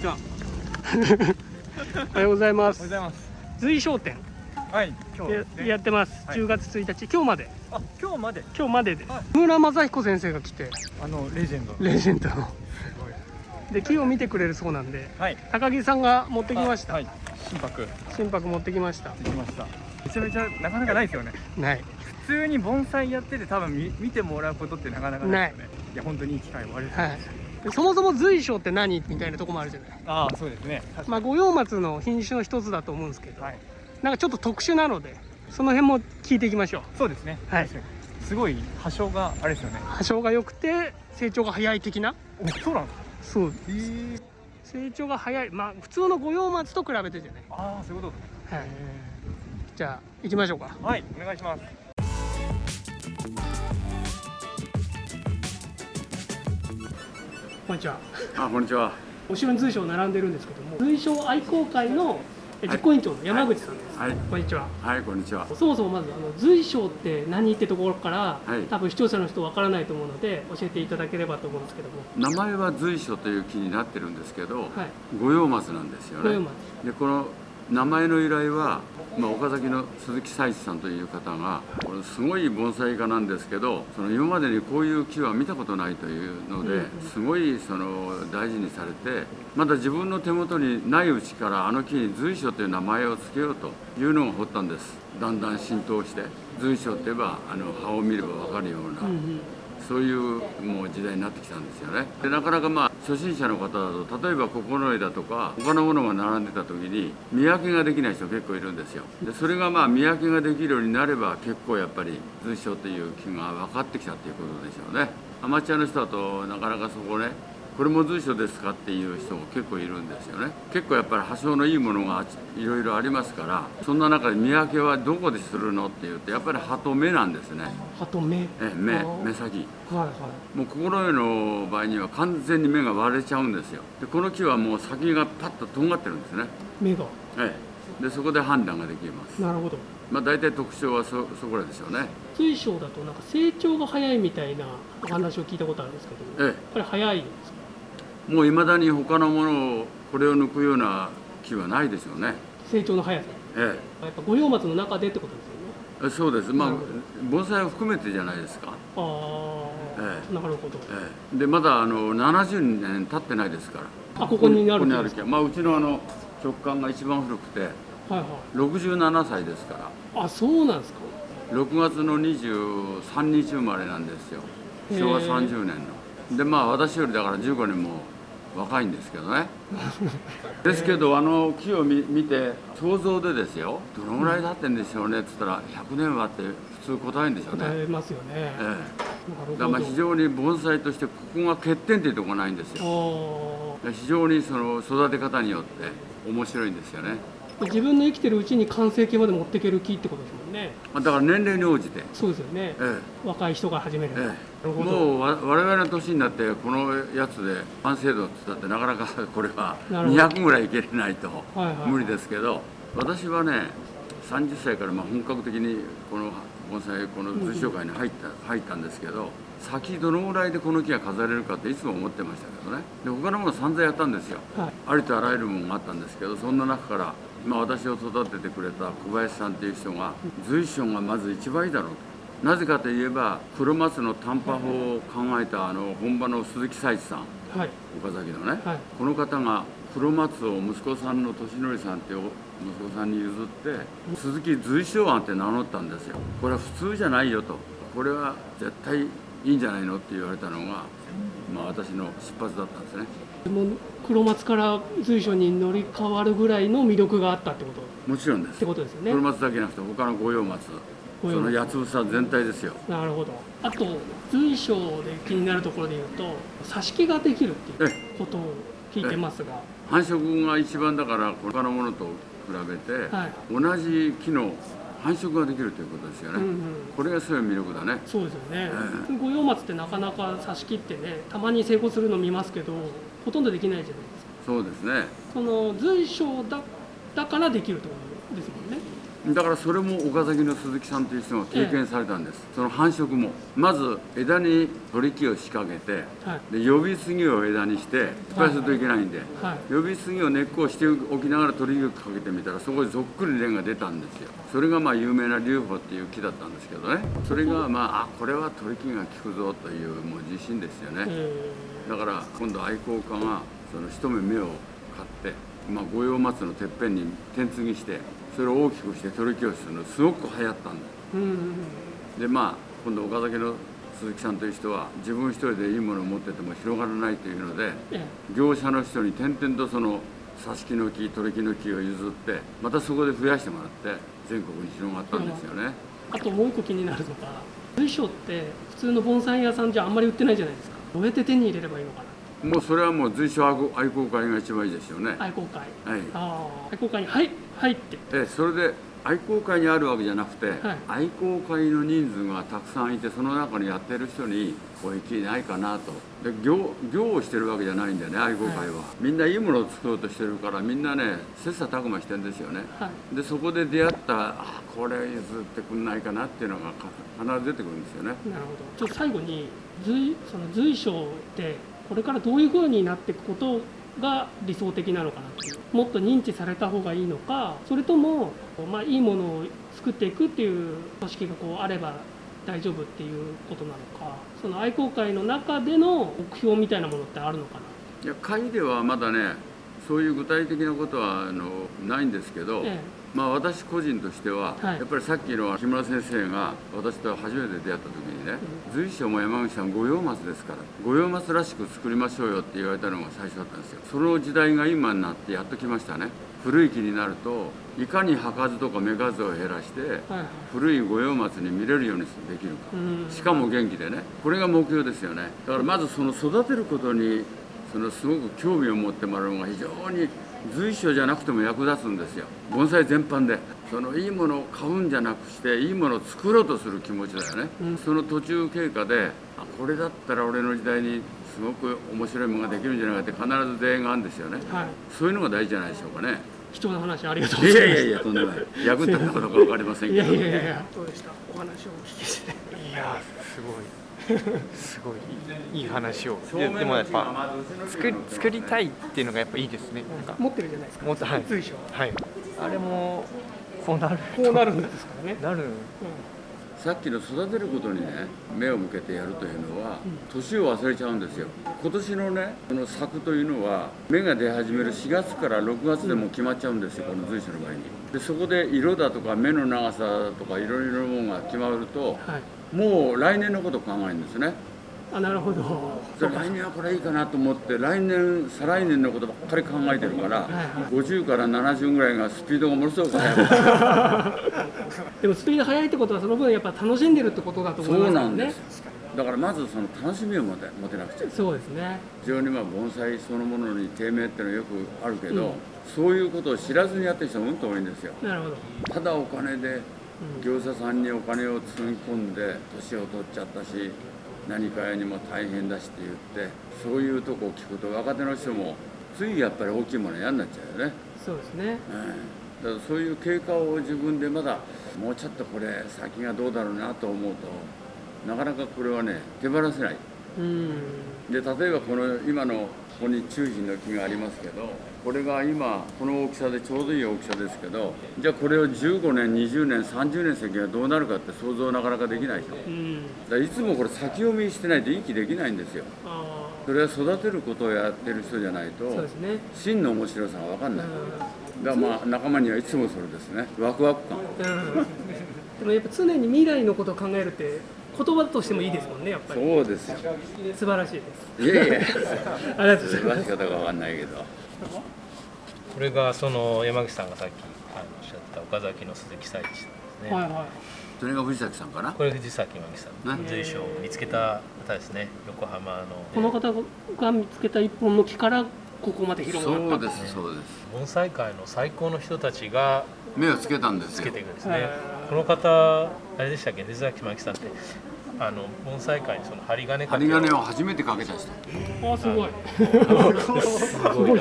にちは。おはようございまおはようすございます。随商店はい、今日ねやってます、はい10月1日今日まであ、今日まで？今日までです、はい村正彦先生が来てあのレジェンド。レジェンドのすごい。で木を見てくれるそうなんではい。高木さんが持ってきました、はい。心拍心拍持ってきましたできました。めちゃめちゃなかなかないですよね。ない普通に盆栽やってて多分見見てもらうことってなかなかないですよね。いや本当にいい機会をありがとうございます。でそもそも随商って何？みたいなとこもあるじゃないああ、そうですね。まあ五葉松の品種の一つだと思うんですけど、はい。なんかちょっと特殊なのでその辺も聞いていきましょうそうですね。はい。すごい波長があれですよね。波長が良くて成長が早い的な？お、そうなんですか？そうええ。成長が早いまあ普通の五葉松と比べてじゃないああ、そういうこと。はいじゃあ行きましょうかはい、お願いします。こんにちは。あ、こんにちは。後ろに随所並んでるんですけども随所愛好会のえ実行委員長の山口さんです、はい、こんにちは。はい、こんにちは。そもそもまずあの随所って何ってところから、はい。多分視聴者の人わからないと思うので教えていただければと思うんですけども。名前は随所という木になってるんですけど、はい。五葉松なんですよね。五葉松。で、この名前の由来は、まあ、岡崎の鈴木彩一さんという方が、これすごい盆栽家なんですけど、その今までにこういう木は見たことないというので、うんすごいその大事にされて、まだ自分の手元にないうちからあの木に随所という名前を付けようというのが掘ったんです。だんだん浸透して、随所って言えばあの葉を見ればわかるような。そういうもう時代になってきたんですよね。でなかなかまあ初心者の方だと例えば九重だとか他のものが並んでた時に見分けができない人結構いるんですよ。でそれがまあ見分けができるようになれば結構やっぱり通称という気が分かってきたっていうことでしょうね。アマチュアの人だとなかなかそこねこれも随所ですかっていう人も結構いるんですよね。結構やっぱり発祥のいいものがいろいろありますからそんな中で見分けはどこでするのっていうとやっぱり葉と目なんですね。あと目？え目目先。はいはい。もう心得の場合には完全に目が割れちゃうんですよ。でこの木はもう先がパッととんがってるんですね。目が。ええ。でそこで判断ができます。なるほど。まあ大体特徴はそそこらでしょうね。水晶だとなんか成長が早いみたいなお話を聞いたことあるんですけどやっえぱり早いんですか？えもういまだに他のものをこれを抜くような木はないでしょうね。成長の速さ。えやっぱ五葉松の中でってことですよね。えそうです。まあ盆栽を含めてじゃないですか。ああ、えなるほど。ええ。でまだあの70年経ってないですから。あここにあるここにある木はまあうちのあの直感が一番古くて。はいはい。67歳ですから。あそうなんですか。6月の23日生まれなんですよ。昭和30年のでまあ私よりだから15年も若いんですけどね。ですけどあの木を見見て想像でですよ。どのぐらい経ってんでしょうね。っつったら100年はって普通答えるんでしょうね。答えますよね、ええ。だからまあ非常に盆栽としてここが欠点っていうところがないんですよ。あ非常にその育て方によって面白いんですよね。ー自分の生きてるうちに完成形まで持っていける木ってことですもんね。まあだから年齢に応じて。そうですよね。ええ。若い人が始める、えなえ、もうわ我々の年になってこのやつで完成度って言ったってなかなか これはなるほど。200ぐらいいけれないと無理ですけど私はね30歳からまあ本格的にこの盆栽この図書会に入った入ったんですけど先どのぐらいでこの木が飾れるかっていつも思ってましたけどね。で他のもの散々やったんですよ。はい。ありとあらゆるものがあったんですけどそんな中から、まあ、私を育ててくれた小林さんっていう人が随所がまず一番いいだろうと。なぜかといえば黒松の短波法を考えたあの本場の鈴木彩一さんはい。岡崎のね、はい。この方が黒松を息子さんの俊則さんって息子さんに譲って鈴木随所庵って名乗ったんですよ。これは普通じゃないよと。これは絶対いいんじゃないのって言われたのが、まあ、私の出発だったんですねでも黒松から随所に乗り換わるぐらいの魅力があったってこと？もちろんです。ってことですよね。黒松だけじゃなくて他の五葉松。その八つ房全体ですよ。なるほど。あと随所で気になるところで言うと挿し木ができるっていうことを聞いてますが。繁殖が一番だから他のものと比べて、はい。同じ木の繁殖ができるということですよね、うんうん。これがすごい魅力だね。そうですよね。え、五葉松ってなかなか挿し木ってねたまに成功するの見ますけどほとんどできないじゃないですか。そうですね。その随所だだからできるってことですもんねだからそれも岡崎の鈴木さんという人が経験されたんです、その繁殖も。まず枝に取り木を仕掛けてはい。で呼び杉を枝にして失敗するといけないんで、はい。呼び杉を根っこをしておきながら取り木をかけてみたらそこでぞっくり蓮が出たんですよ。それがまあ有名な龍宝っていう木だったんですけどね。それがまああこれは取り木が効くぞというもう自信ですよね、えだから今度愛好家がその一目目を買って、まあ、五葉松のてっぺんに点継ぎしてそれを大きくして取り木をするのすごく流行ったんだ。ーうんうんうん。でまあ今度岡崎の鈴木さんという人は自分一人でいいものを持ってても広がらないというのでえ業者の人に点々とその挿し木の木取り木の木を譲ってまたそこで増やしてもらって全国に広がったんですよね。えあともう一個気になるのが随所って普通の盆栽屋さんじゃあんまり売ってないじゃないですか。どうやって手に入れればいいのかなもうそれはもう随所愛好会が一番いいですよね。愛好会。はい。愛好会にはい入って。えそれで愛好会にあるわけじゃなくて、はい。愛好会の人数がたくさんいてその中にやってる人にこういう木ないかなと。で業業をしてるわけじゃないんだよね愛好会は、みんないいものを作ろうとしてるからみんなね切磋琢磨してるんですよね。はい。でそこで出会ったあこれ譲ってくんないかなっていうのがか必ず出てくるんですよね。なるほど。ちょっと最後に随その随所ってこれからどういう風になっていくことが理想的なのかなっていう。もっと認知された方がいいのかそれとも、まあ、いいものを作っていくっていう組織がこうあれば大丈夫っていうことなのかその愛好会の中での目標みたいなものってあるのかないや会ではまだねそういう具体的なことはあのないんですけど、えまあ私個人としては、はい。やっぱりさっきの木村先生が私と初めて出会った時にね随所も山口さん五葉松ですから五葉松らしく作りましょうよって言われたのが最初だったんですよ。その時代が今になってやっときましたね。古い木になるといかに葉数とか芽数を減らしてえはい。はい古い五葉松に見れるようにできるか。うん。しかも元気でね。これが目標ですよね。だからまずその育てることにそのすごく興味を持ってもらうのが非常に随所じゃなくても役立つんですよ。盆栽全般で。そのいいものを買うんじゃなくしていいものを作ろうとする気持ちだよね、うん。その途中経過であこれだったら俺の時代にすごく面白いものができるんじゃないかって必ず出会いがあるんですよね。はい。そういうのが大事じゃないでしょうかね。貴重な話ありがとうございます。いやいやいやとんでもない。役に立ったかどうか分かりませんけど。いやいやいやいや。どうでした？お話をお聞きして。いやすごいすごいいいい話をでもやっぱ作り作りたいっていうのがやっぱいいですね。なんか。持ってるじゃないですか。もっとはい。はい。あれもこうなる。こうなるんですからね、なるさっきの育てることにね目を向けてやるというのは年を忘れちゃうんですよ。今年のねこの作というのは芽が出始める4月から6月でも決まっちゃうんですよこの随所の場合に。でそこで色だとか芽の長さとかいろいろなものが決まるとはい。もう来年のことを考えるんですねあなるほど。で来年はこれいいかなと思って来年再来年のことばっかり考えてるからはいはい。50から70ぐらいがスピードがものすごく速く でもスピード速いってことはその分やっぱ楽しんでるってことだと思いますそうなんですだからまずその楽しみを持て持てなくちゃ。そうですね。非常にまあ盆栽そのものに低迷っていうのはよくあるけど、うん。そういうことを知らずにやってる人もうんと多いんですよ。なるほど、ただお金でうん。業者さんにお金を積み込んで年を取っちゃったし何かやにも大変だしって言ってそういうとこを聞くと若手の人もついやっぱり大きいもの嫌になっちゃうよね、そうですね。ええだからそういう経過を自分でまだもうちょっとこれ先がどうだろうなと思うとなかなかこれはね手放せない。うんで例えばこの今のここに中心の木がありますけどこれが今この大きさでちょうどいい大きさですけどじゃあこれを15年20年30年先がどうなるかって想像なかなかできないでしょ。いつもこれ先読みしてないといい木できないんですよ。あそれは育てることをやってる人じゃないとね。真の面白さが分かんうない。だからまあ仲間にはいつもそれですね。ワクワク感。ん、うん、でもやっぱ常に未来のことを考えるって言葉としてもいいですもんねやっぱり。そうですよ。素晴らしいです。いやいや。ありがとうございます。方が分かんないけどこれがその山口さんがさっきあのおっしゃった岡崎の鈴木彩一さんですね、はいはい。それが藤崎さんかな？これ藤崎真紀さんね。随所を見つけた方ですね。横浜の。この方が見つけた一本の木からここまで広がった。そうですそうです。盆栽界の最高の人たちが目をつけたんですよ。つけていくんですはい。ねこの方あれでしたっけ？藤崎真紀さんってあの盆栽界にその針金かけ針金を初めてかけた人。あすごい。すごい。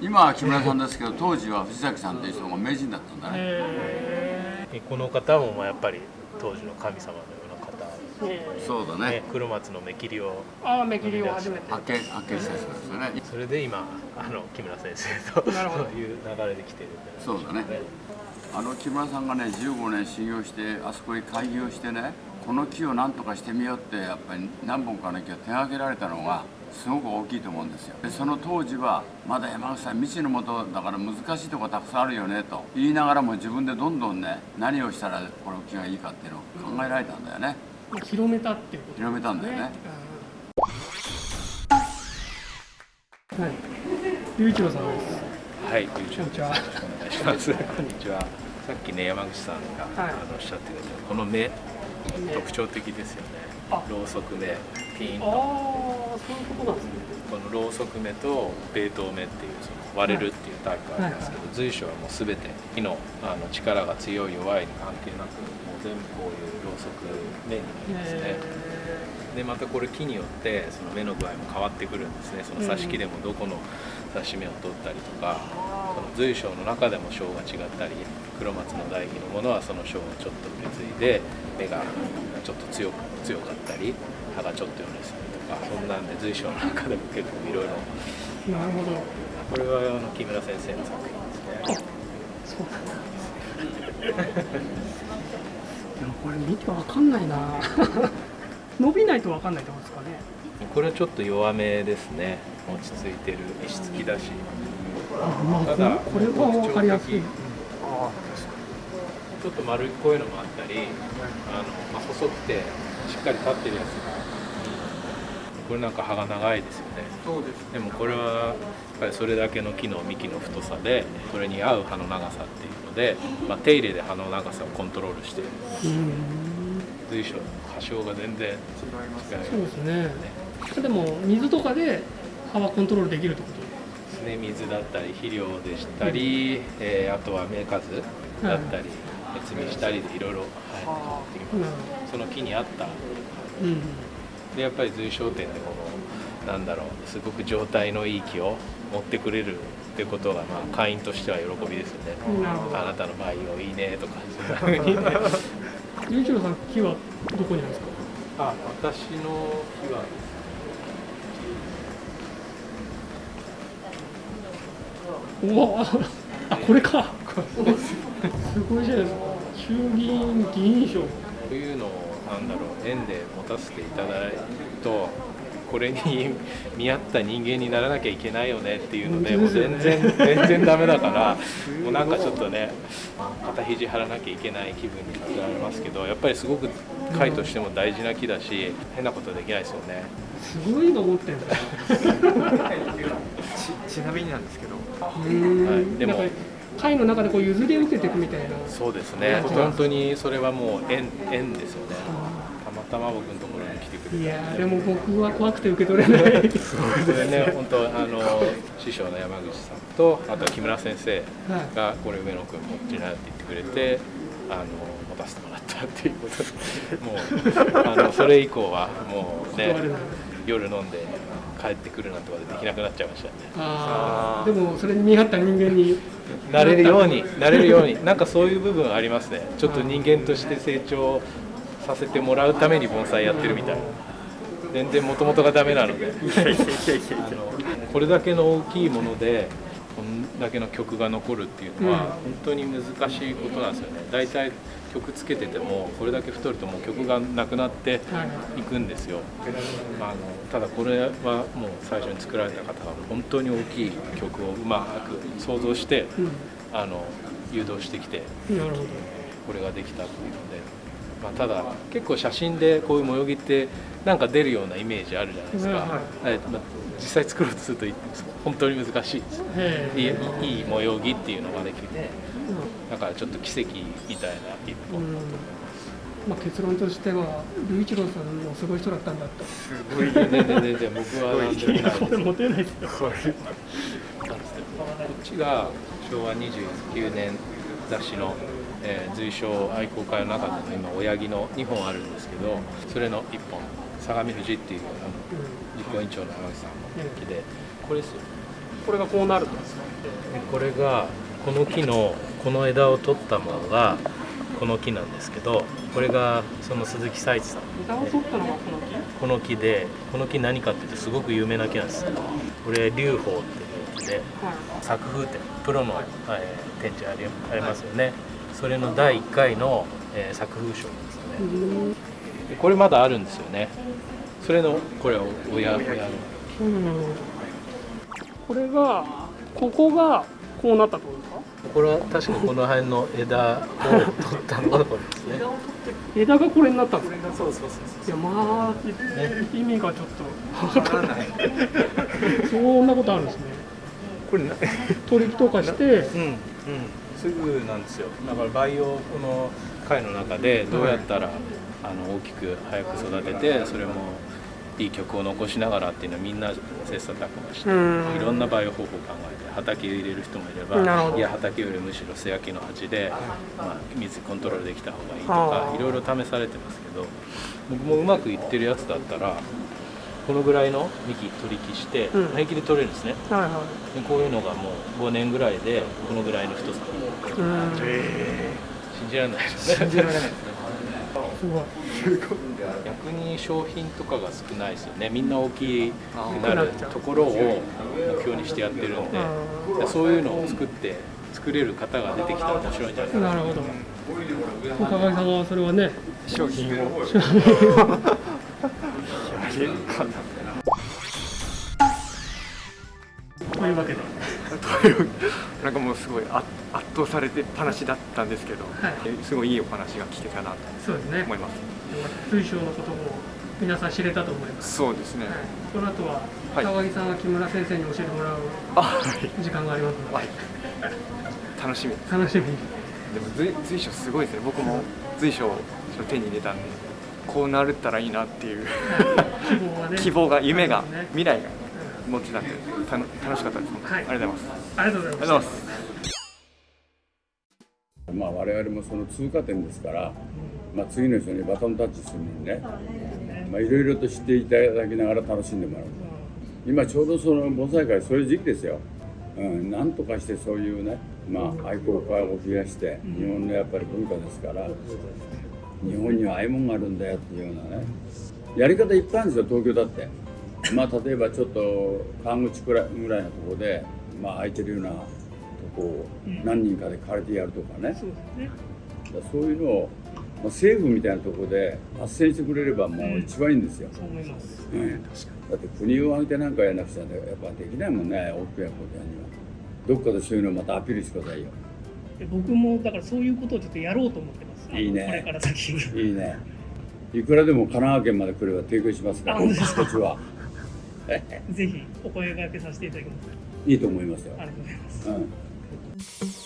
今は木村さんですけど当時は藤崎さんという人が名人だったんだね。へこの方もまあやっぱり当時の神様のような方、ええそうだね。ね、黒松の目切りを。ああ目切りを初めて。明け明けした人ですよね。それで今あの木村先生となるほど。そ ういう流れで来てるんでそうだねあの木村さんがね15年修行してあそこに開業してねこの木を何とかしてみようってやっぱり何本かの木を手がけられたのがすごく大きいと思うんですよ。でその当時はまだ山口さん未知のもとだから難しいとこたくさんあるよねと言いながらも自分でどんどんね何をしたらこの木がいいかっていうのを考えられたんだよね。まあ広めたっていうこと広めたんだよね。うん。はい。龍一郎さんです。はい、こんにちはします。こんにちは。さっきね山口さんが、はい。あのおっしゃってくれたこの目特徴的ですよね。あ。ろうそく目ピーンああとそういうことなんですね。このろうそく目とベート目っていうその割れるっていうタイプがありますけど、随所はもうすべて火のあの力が強い弱いに関係なくもう全部こういうろうそく目になりますね。えでまたこれ木によってその目の具合も変わってくるんですね。その刺し木でもどこの刺し目を取ったりとか、その随所の中でも章が違ったり黒松の代木のものはその章をちょっと受け継いで目がちょっと強く強かったり歯がちょっとよれするとかそんなんで随所の中でも結構いろいろーなるほど。これはあの木村先生の作品ですね。そうなんだ。でもこれ見てわかんないな。伸びないとわかんないってことですかね。これはちょっと弱めですね。落ち着いてる。石付きだし。あまあただこれはわかりやすい。あちょっと丸っこいのもあったりあの、まあ、細くてしっかり立ってるやつがこれなんか葉が長いですよね。そうですでもこれはやっぱりそれだけの木の幹の太さでそれに合う葉の長さっていうので、まあ、手入れで葉の長さをコントロールしているうん随所の葉性が全然違いますそうですね。でも水とかで葉はコントロールできるってことですね。水だったり肥料でしたり、えーあとは芽数だったり別にしたりでいろいろはいできなるます。その木に合った。でやっぱり随商店でこのなんだろうすごく状態のいい木を持ってくれるってことが、まあ、会員としては喜びですよね。あなたの培養いいねとかそういうふうにねゆういちろうさん木はどこにあるんですか？あ私の木はうわあこれか。すごいじゃないですか。衆議院議員賞こういうのをなんだろう縁で持たせていただいとこれに見合った人間にならなきゃいけないよねっていうのでもう全然全然ダメだからもうなんかちょっとね肩肘張らなきゃいけない気分にさせられますけどやっぱりすごく会としても大事な木だし変なことできないですよね。すごいの持ってんだちちなみになんですけどうんはい。でも会の中でこう譲り受けていくみたいな。そうですね。本当にそれはもう縁縁ですよね。たまたま僕のところに来てくれいたやーでも僕は怖くて受け取れない。それね。本当あの師匠の山口さんとあとは木村先生はい。がこれ上野君持ってなって言ってくれてあの持たせてもらったっていうことで。もうあのそれ以降はもうね夜飲んで帰ってくるなんてことでできなくなっちゃいましたね。あー。でもそれに見合った人間に なれるようになれるようになんかそういう部分ありますね。ちょっと人間として成長させてもらうために盆栽やってるみたいな。全然もともとがダメなので。これだけの大きいものでこんだけの曲が残るっていうのはうん。本当に難しいことなんですよね。大体曲つけててもこれだけ太るともう曲がなくなってはい。いくんですよ、まあ、あのただこれはもう最初に作られた方が本当に大きい曲をうまく想像してうん。あの誘導してきてこれができたっていうまあ、ただ結構写真でこういう模様着ってなんか出るようなイメージあるじゃないですか、うんははいまあ、実際作ろうとすると本当に難しいですへいいえいい模様着っていうのができてだからちょっと奇跡みたいな一歩、うん。まあ、結論としては龍一郎さんもすごい人だったんだと。すごい全然全然僕はなんでもないです。これ持てないですよ。これこっちが昭和29年雑誌の、えー随賞愛好会の中での今親木の2本あるんですけどそれの1本相模富士っていうあの実行委員長の山口さんの木でこれですよこれがこうなるんですか？でこれがこの木のこの枝を取ったものがここの木なんですけどこれがその鈴木彩一さん枝を取ったのがこの木？この木でこの木何かっていうとすごく有名な木なんですこれ龍宝っていう木ではい。作風展プロの、えー展示ありありますよねそれの第1回の、えー作風賞ですよね。うん。でこれまだあるんですよね。それのこれは親親の。うん。これがここがこうなったってことですか？これは確かこの辺の枝を取ったのがこれですね。枝がこれになったんですか？そうそうそういやまあ、意味がちょっとわからない。そんなことあるんですね。これな取り木とかしてうんうんすぐなんですよ。だから培養この会の中でどうやったら、あの大きく早く育ててそれもいい曲を残しながらっていうのはみんな切磋琢磨してうん。いろんな培養方法を考えて畑入れる人もいればいや畑よりむしろ素焼きの鉢で、まあ、水コントロールできた方がいいとはあかいろいろ試されてますけど僕もうまくいってるやつだったらこのぐらいの幹取り木してうん。平気で取れるんですね。はいはでこういうのがもう5年ぐらいでこのぐらいの太さ。いうん。信じられないですね。信じられない。ですねすごい。逆に商品とかが少ないですよね。みんな大きくあなるーところを目標にしてやってるんでそういうのを作って作れる方が出てきたら面白いんじゃないかな。なるほど。高木さんはそれはね商品を というわけで。というなんかもうすごいあ圧倒されてっぱなしだったんですけど、はい。えすごいいいお話が聞けたなと思います。水晶のことも皆さん知れたと思います、そうですね。はい、この後ははい。高木さんが木村先生に教えてもらう時間がありますので、はい。楽しみ。楽しみに。でも随随所すごいですね。僕も随所を手に入れたんでこうなるったらいいなっていう 希望が夢が未来が持ってたんでたの楽しかったです、はい。ありがとうございます。ありがとうございます。まあ我々もその通過点ですから、まあ、次の人にバトンタッチするのにね、まあ、いろいろと知っていただきながら楽しんでもらう。今ちょうどその盆栽会そういう時期ですよ、うん、なんとかしてそういうね、まあ、愛好家を増やして日本のやっぱり文化ですから日本にはああいうもんがあるんだよっていうようなね。やり方いっぱいあるんですよ東京だって。まあ例えばちょっと川口くらいぐらいのところで、まあ、空いてるようなとこを何人かで借りてやるとかね、すそうですね。そういうのを、まあ、政府みたいなところで斡旋してくれればもう一番いいんですよ、そう思います。うん。だって国を挙げてなんかやらなくちゃやっぱできないもんね大きなことやには。どっかでそういうのをまたアピールしてくださいよで僕もだからそういうことをちょっとやろうと思ってます。いいね。これから先いいね。いくらでも神奈川県まで来れば提供しますからあ本当ですか？こっちは。ぜひお声掛けさせていただきます。いいと思いますよ。ありがとうございます。うん